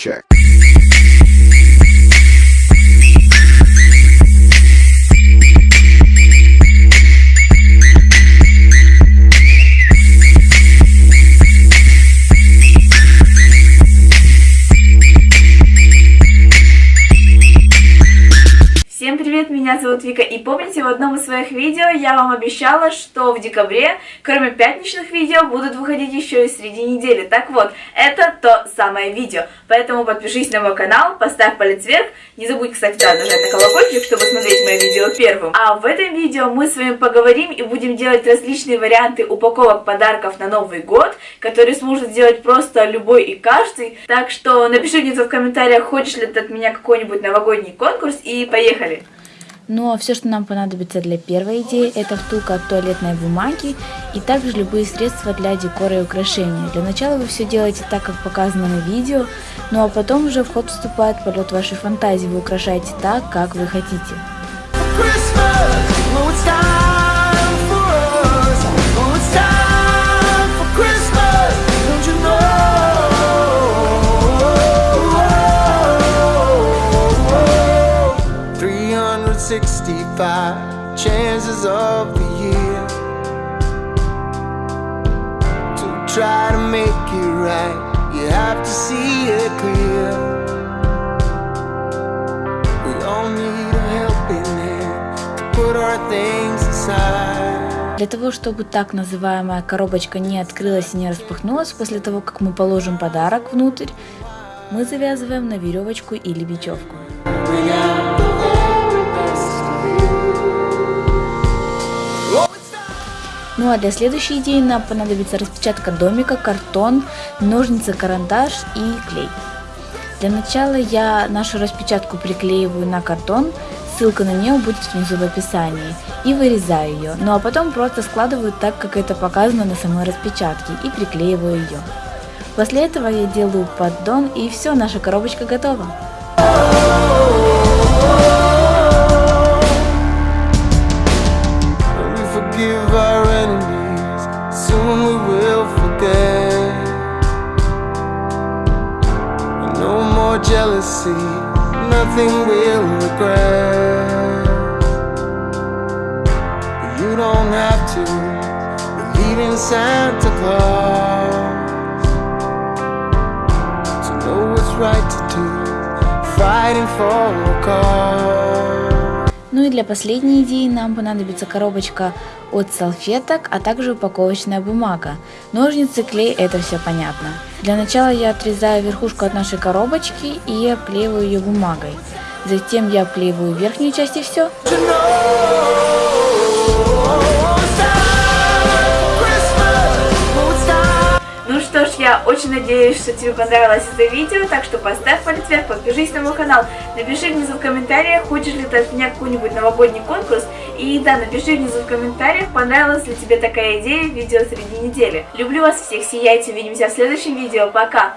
check. Меня зовут Вика, и помните, в одном из своих видео я вам обещала, что в декабре, кроме пятничных видео, будут выходить еще и среди недели. Так вот, это то самое видео, поэтому подпишись на мой канал, поставь палец вверх, не забудь, кстати, да, нажать на колокольчик, чтобы смотреть мое видео первым. А в этом видео мы с вами поговорим и будем делать различные варианты упаковок подарков на Новый год, которые сможет сделать просто любой и каждый. Так что напиши где-то в комментариях, хочешь ли ты от меня какой-нибудь новогодний конкурс, и поехали! А все, что нам понадобится для первой идеи, это втулка от туалетной бумаги и также любые средства для декора и украшения. Для начала вы все делаете так, как показано на видео, ну а потом уже в ход вступает полет вашей фантазии, вы украшаете так, как вы хотите. Sixty-five chances of the year to try to make it right. You have to see it clear. We all need a helping hand to put our things aside. Для того, чтобы так называемая коробочка не открылась и не распахнулась после того, как мы положим подарок внутрь, мы завязываем на веревочку или бечевку. Ну а для следующей идеи нам понадобится распечатка домика, картон, ножницы, карандаш и клей. Для начала я нашу распечатку приклеиваю на картон, ссылка на нее будет внизу в описании, и вырезаю ее, ну а потом просто складываю так, как это показано на самой распечатке, и приклеиваю ее. После этого я делаю поддон и все, наша коробочка готова. Jealousy, nothing we'll regret. You don't have to believe in Santa Claus to know what's right to do, fighting for a cause. Ну и для последней идеи нам понадобится коробочка от салфеток, а также упаковочная бумага. Ножницы, клей, это все понятно. Для начала я отрезаю верхушку от нашей коробочки и оклеиваю ее бумагой. Затем я оклеиваю верхнюю часть и все. Очень надеюсь, что тебе понравилось это видео, так что поставь палец вверх, подпишись на мой канал, напиши внизу в комментариях, хочешь ли ты от меня какой-нибудь новогодний конкурс, и да, напиши внизу в комментариях, понравилась ли тебе такая идея видео среди недели. Люблю вас всех, сияйте, увидимся в следующем видео, пока!